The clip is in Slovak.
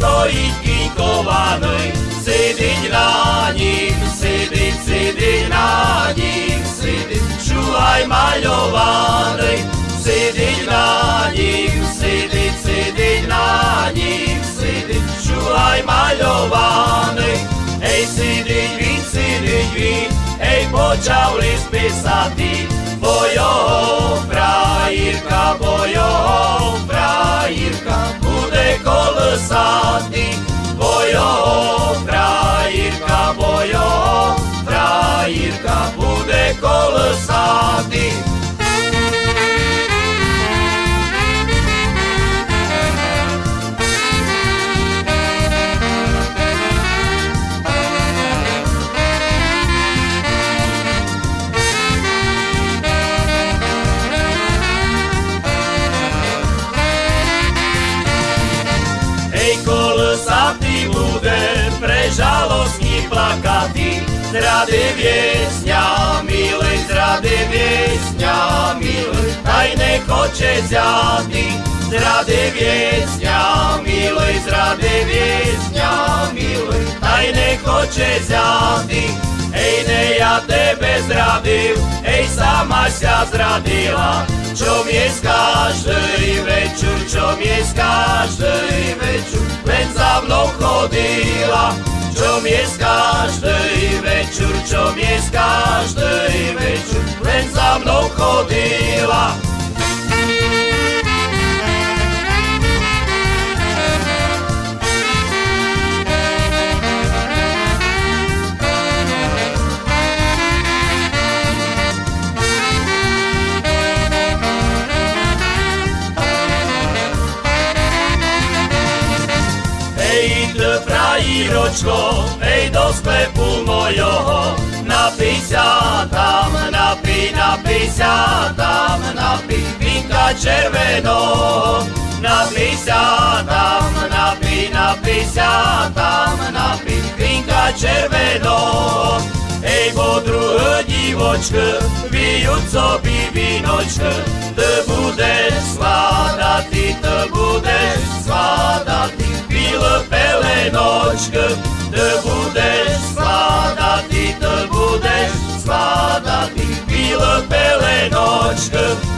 stojí kinkovaný, sidiť na ním, sidiť, sidiť na ním, sidiť, čuvaj maľovaný, sidiť na ním, sidiť, sidiť na ním, sidiť, čuvaj maľovaný, hej, sidiť, vín, sidiť, vín, hej, počavli spisatý, bojo, frajírka, the stars plakaty, zrady viesňa, milej, zrady viesňa, milej, aj nechoče zjady, zrady viesňa, milej, zrady viesňa, milej, aj nechoče zjady, Hej, ne, ja tebe zradil, hej, sama sa zradila, čo mi každý jest każdej wieczór, co jest każdej wieczór, pręd za mną chodziła. Hey, the frajíročko, hej do sklepu mojoho, napij sa tam, napij, napij sa tam, napij vinka červeno. Napij sa tam, napij, napij sa tam, napij vinka červeno. Hej, bo druhé divočke, vyjúco by vínočke, ty budeš svádať, ty budeš te noć spadati, te budeš sladati, te budeš sladati, bila pelenočka,